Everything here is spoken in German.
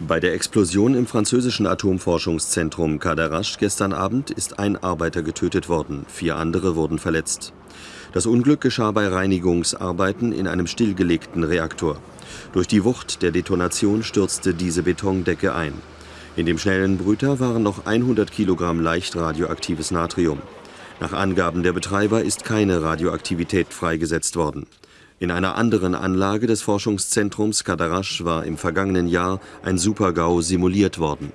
Bei der Explosion im französischen Atomforschungszentrum Cadarache gestern Abend ist ein Arbeiter getötet worden, vier andere wurden verletzt. Das Unglück geschah bei Reinigungsarbeiten in einem stillgelegten Reaktor. Durch die Wucht der Detonation stürzte diese Betondecke ein. In dem schnellen Brüter waren noch 100 Kilogramm leicht radioaktives Natrium. Nach Angaben der Betreiber ist keine Radioaktivität freigesetzt worden. In einer anderen Anlage des Forschungszentrums Cadarache war im vergangenen Jahr ein Supergau simuliert worden